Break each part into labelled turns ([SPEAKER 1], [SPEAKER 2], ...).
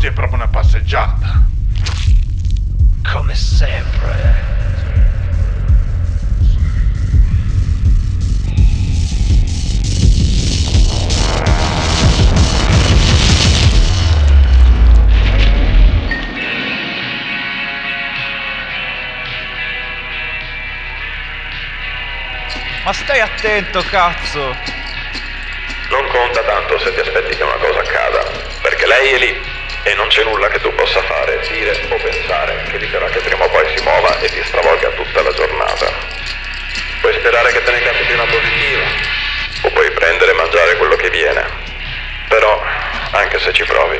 [SPEAKER 1] Oggi è proprio una passeggiata.
[SPEAKER 2] Come sempre.
[SPEAKER 3] Ma stai attento, cazzo!
[SPEAKER 4] Non conta tanto se ti aspetti che una cosa accada, perché lei è lì e non c'è nulla che tu possa fare, dire o pensare che eviterà che prima o poi si muova e ti stravolga tutta la giornata. Puoi sperare che te ne capiti una positiva, o puoi prendere e mangiare quello che viene. Però, anche se ci provi,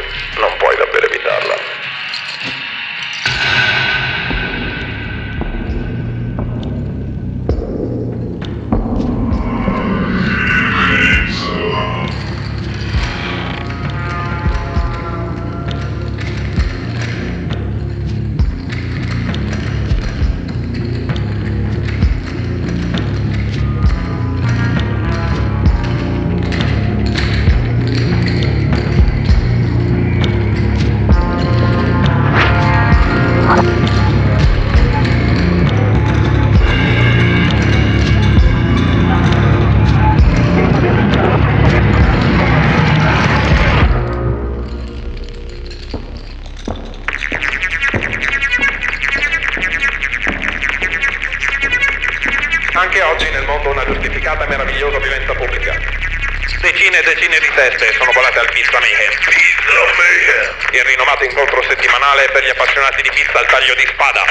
[SPEAKER 4] 7 sono volate al Pizza Mayhem. Pizza Mayhem. Il rinomato incontro settimanale per gli appassionati di pizza al taglio di spada.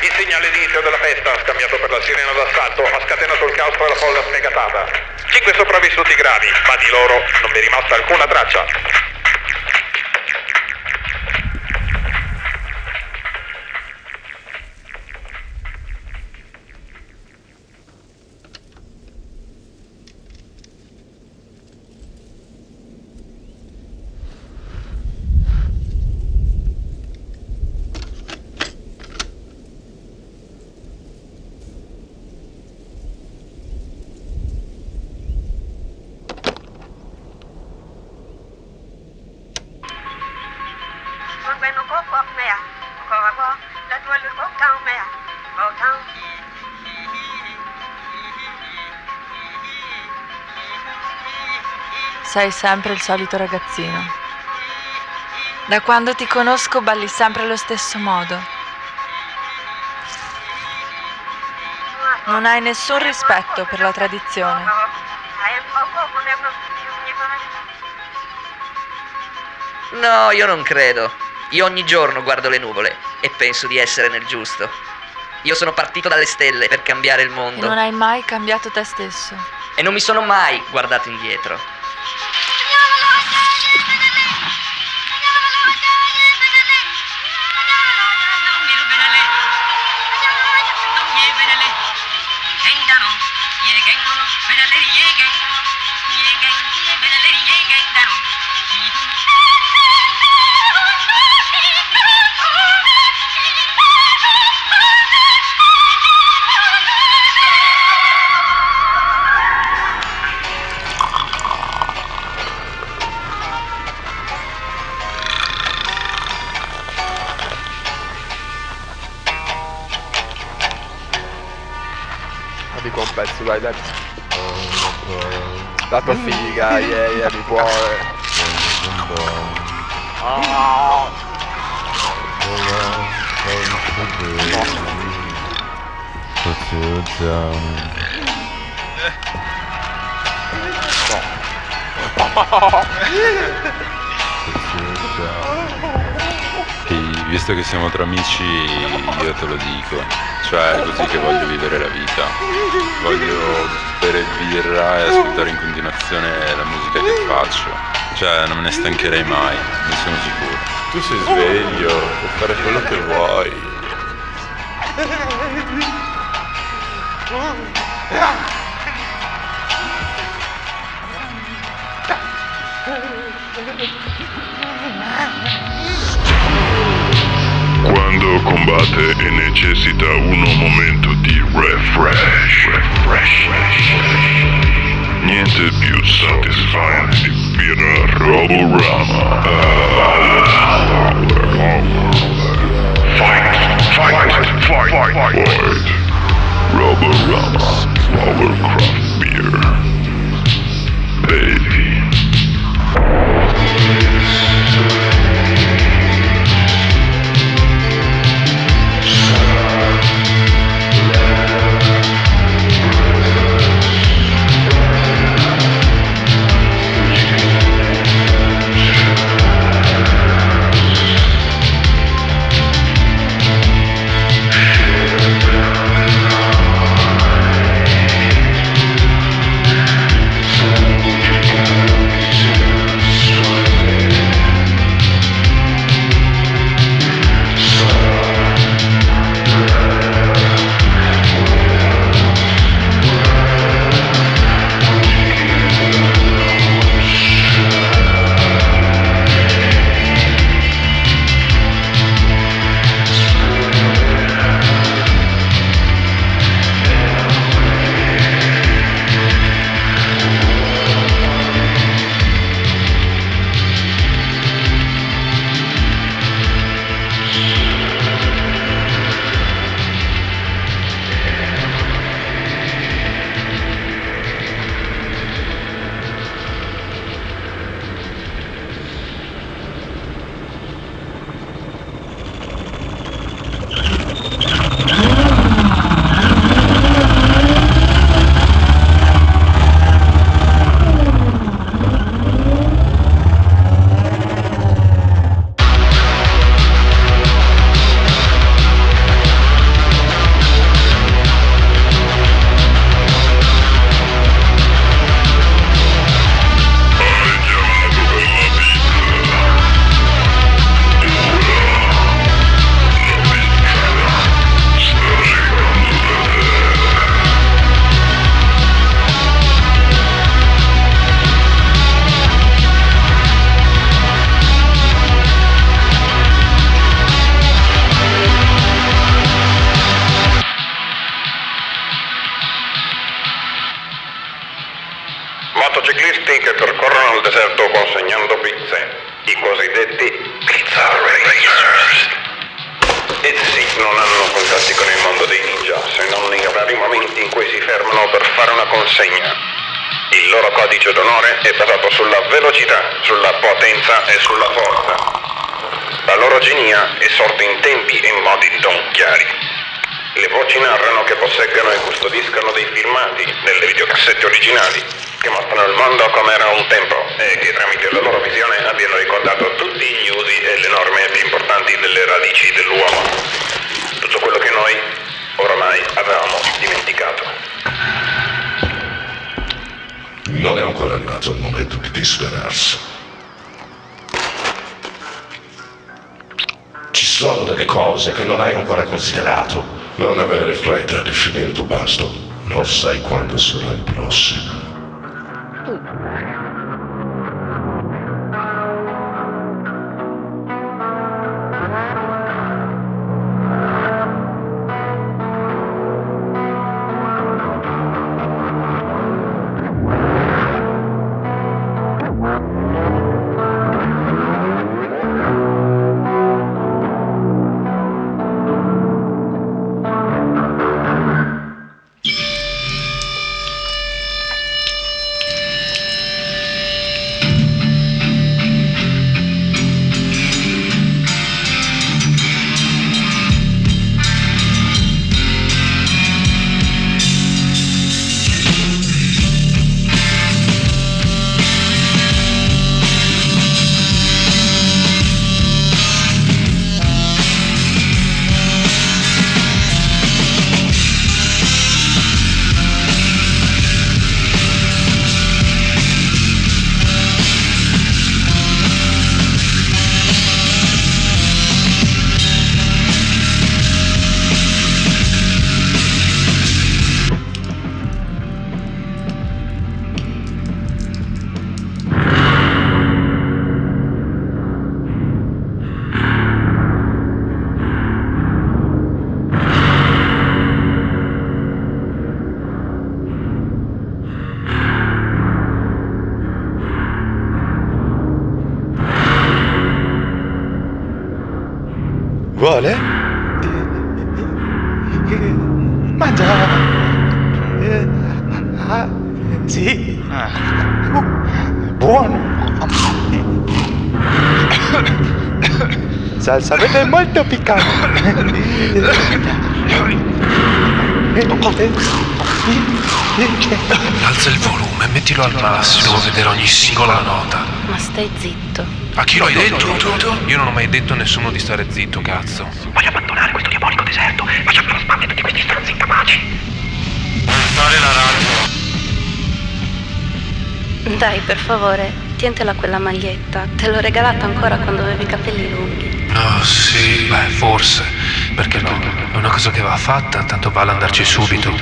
[SPEAKER 4] Il segnale di inizio della festa, scambiato per la sirena d'assalto, ha scatenato il caos tra la folla sfegatata. Cinque sopravvissuti gravi, ma di loro non vi è rimasta alcuna traccia.
[SPEAKER 5] Sei sempre il solito ragazzino. Da quando ti conosco balli sempre allo stesso modo. Non hai nessun rispetto per la tradizione.
[SPEAKER 6] No, io non credo. Io ogni giorno guardo le nuvole e penso di essere nel giusto. Io sono partito dalle stelle per cambiare il
[SPEAKER 5] E
[SPEAKER 6] mondo
[SPEAKER 5] non hai mai cambiato te stesso.
[SPEAKER 6] e non mi sono mai guardato indietro.
[SPEAKER 7] Dico un pezzo, dai, dai. La tua figa, yeah, yeah, mi cuore. Ah.
[SPEAKER 8] Ehi, visto che siamo tra amici, io te lo dico. Cioè, è così che voglio vivere la vita. Voglio bere birra e ascoltare in continuazione la musica che faccio. Cioè, non me ne stancherei mai, ne sono sicuro.
[SPEAKER 7] Tu sei sveglio, puoi fare quello che vuoi.
[SPEAKER 9] Quando combatte e necessita un momento di refresh. refresh. Niente più satisfying di Pira Roborama.
[SPEAKER 4] Fight, fight, fight, fight, fight. Roborama, Powercraft. Genia è sorta in tempi e modi non chiari. Le voci narrano che posseggano e custodiscano dei filmati nelle videocassette originali che mostrano il mondo come era un tempo e che tramite la loro visione abbiano ricordato tutti gli usi e le norme più importanti delle radici dell'uomo. Tutto quello che noi oramai avevamo dimenticato.
[SPEAKER 9] Non è ancora arrivato il momento di disperarsi. Sono delle cose che non hai ancora considerato. Non avere fretta di finire il tuo pasto. Non sai quando sarà il prossimo.
[SPEAKER 10] Vuole? Mangia! Eh, ah, sì. Uh, buono! Salsa verde molto piccante.
[SPEAKER 11] Alza il volume, mettilo al massimo, devo vedere ogni singola nota.
[SPEAKER 12] Ma stai zitto.
[SPEAKER 11] A chi lo hai detto? Io non ho mai detto a nessuno di stare zitto, cazzo.
[SPEAKER 2] Voglio abbandonare questo diabolico deserto. Facciamo lo spalle tutti questi stronzi incapaci.
[SPEAKER 11] Fare la radio.
[SPEAKER 12] Dai, per favore, tientela quella maglietta. Te l'ho regalata ancora quando avevi i capelli lunghi.
[SPEAKER 11] Oh, sì, beh, forse. Perché no? È una cosa che va fatta, tanto vale andarci subito.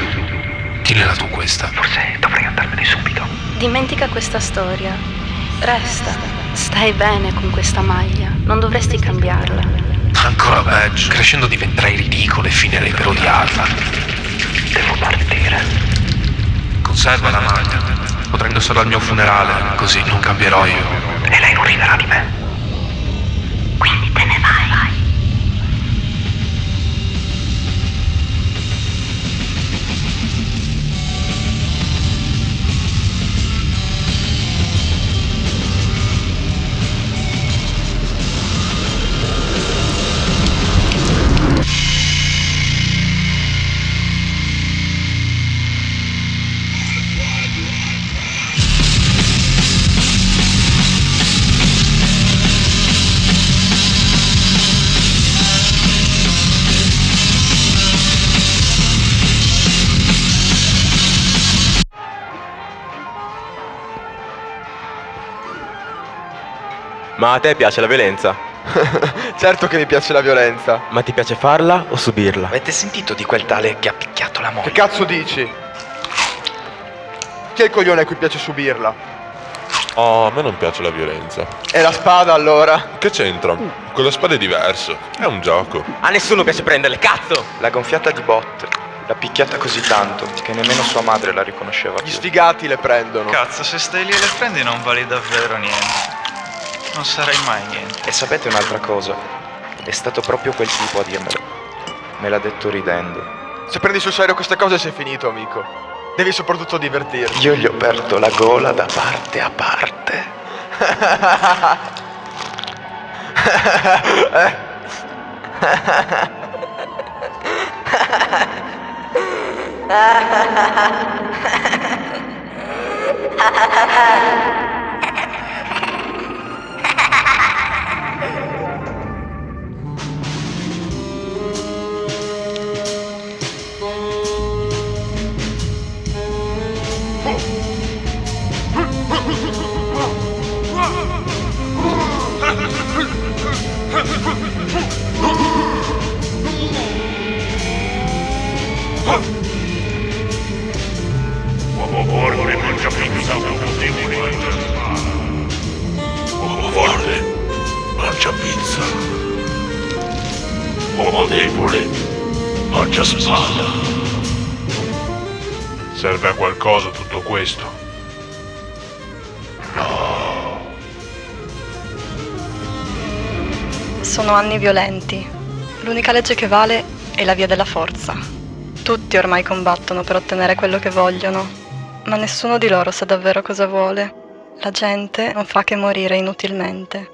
[SPEAKER 11] Tienila tu questa.
[SPEAKER 2] Forse dovrei andarmene subito.
[SPEAKER 12] Dimentica questa storia. Resta. Stai bene con questa maglia. Non dovresti cambiarla.
[SPEAKER 11] Ancora peggio. Crescendo diventerai ridicolo e finirei per odiarla.
[SPEAKER 2] Devo partire.
[SPEAKER 11] Conserva la maglia. Potrei indossarla al mio funerale, così non cambierò io.
[SPEAKER 2] E lei non riderà di me.
[SPEAKER 13] Ma a te piace la violenza?
[SPEAKER 10] certo che mi piace la violenza.
[SPEAKER 13] Ma ti piace farla o subirla?
[SPEAKER 2] Avete sentito di quel tale che ha picchiato la moglie?
[SPEAKER 10] Che cazzo dici? Chi è il coglione a cui piace subirla?
[SPEAKER 7] Oh, a me non piace la violenza.
[SPEAKER 10] E la spada allora?
[SPEAKER 7] Che c'entra? Con la spada è diverso. È un gioco.
[SPEAKER 13] A nessuno piace prenderle, cazzo!
[SPEAKER 3] La gonfiata di bot. L'ha picchiata così tanto che nemmeno sua madre la riconosceva
[SPEAKER 10] Gli
[SPEAKER 3] più.
[SPEAKER 10] sfigati le prendono.
[SPEAKER 3] Cazzo, se stai lì e le prendi non vali davvero niente.
[SPEAKER 14] Non sarai mai niente.
[SPEAKER 3] E sapete un'altra cosa? È stato proprio quel tipo a dirmelo. Me l'ha detto ridendo.
[SPEAKER 10] Se prendi sul serio queste cose sei finito, amico. Devi soprattutto divertirti.
[SPEAKER 3] Io gli ho aperto la gola da parte a parte.
[SPEAKER 1] questo?
[SPEAKER 15] Sono anni violenti. L'unica legge che vale è la via della forza. Tutti ormai combattono per ottenere quello che vogliono, ma nessuno di loro sa davvero cosa vuole. La gente non fa che morire inutilmente.